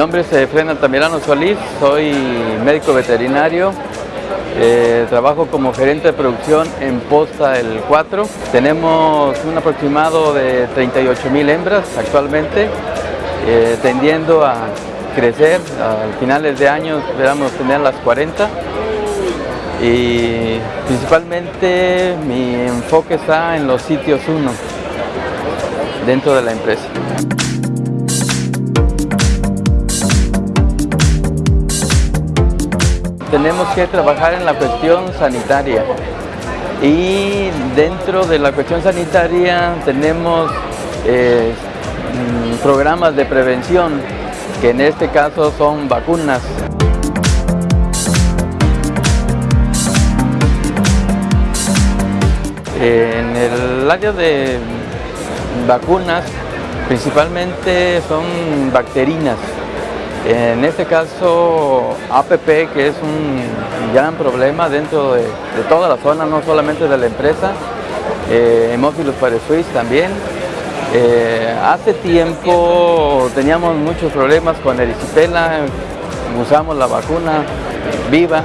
nombre es Efren Altamirano Solís, soy médico veterinario, eh, trabajo como gerente de producción en Posta el 4. Tenemos un aproximado de 38 mil hembras actualmente, eh, tendiendo a crecer. A finales de año esperamos tener las 40 y principalmente mi enfoque está en los sitios 1 dentro de la empresa. Tenemos que trabajar en la cuestión sanitaria y dentro de la cuestión sanitaria tenemos eh, mm, programas de prevención que en este caso son vacunas. En el área de vacunas principalmente son bacterinas. En este caso APP que es un gran problema dentro de, toda la zona, no solamente de la empresa, eh, Hemófilos también. Eh, hace tiempo teníamos muchos problemas con erisipela, usamos la vacuna viva,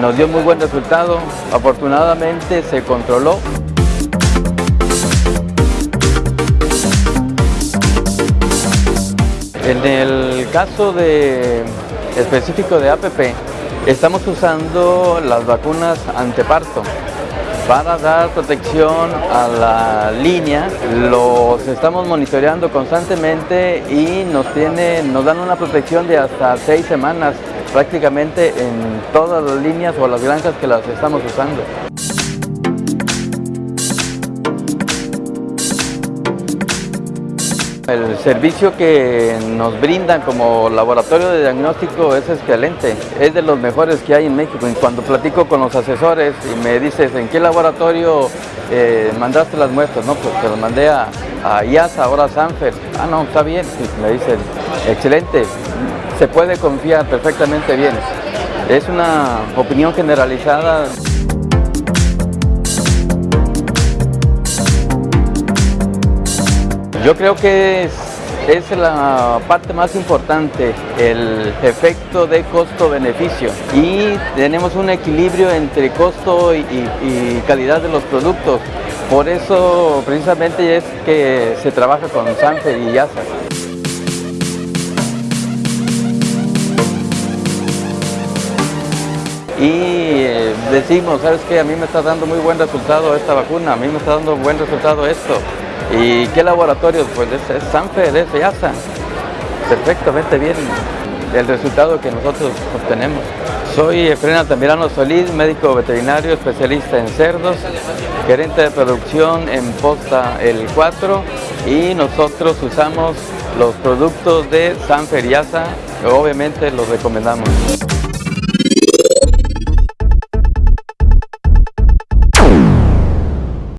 nos dio muy buen resultado, afortunadamente se controló. En el caso de, específico de APP, estamos usando las vacunas anteparto para dar protección a la línea. Los estamos monitoreando constantemente y nos, tiene, nos dan una protección de hasta seis semanas prácticamente en todas las líneas o las granjas que las estamos usando. El servicio que nos brindan como laboratorio de diagnóstico es excelente, es de los mejores que hay en México. Y cuando platico con los asesores y me dices en qué laboratorio eh, mandaste las muestras, no, pues te las mandé a, IASA, ahora a Sanfer. Ah, no, está bien, me dicen, excelente, se puede confiar perfectamente bien. Es una opinión generalizada. Yo creo que es, la parte más importante, el efecto de costo-beneficio. Y tenemos un equilibrio entre costo y, calidad de los productos. Por eso precisamente es que se trabaja con Sanfer y Yasa. y eh, decimos, ¿sabes qué? A mí me está dando muy buen resultado esta vacuna, a mí me está dando buen resultado esto. ¿Y qué laboratorios? Pues es, Sanfer, es EASA. Perfectamente bien el resultado que nosotros obtenemos. Soy Efraín Altamirano Solís, médico veterinario especialista en cerdos, gerente de producción en Posta El 4 y nosotros usamos los productos de Sanfer y EASA, obviamente los recomendamos.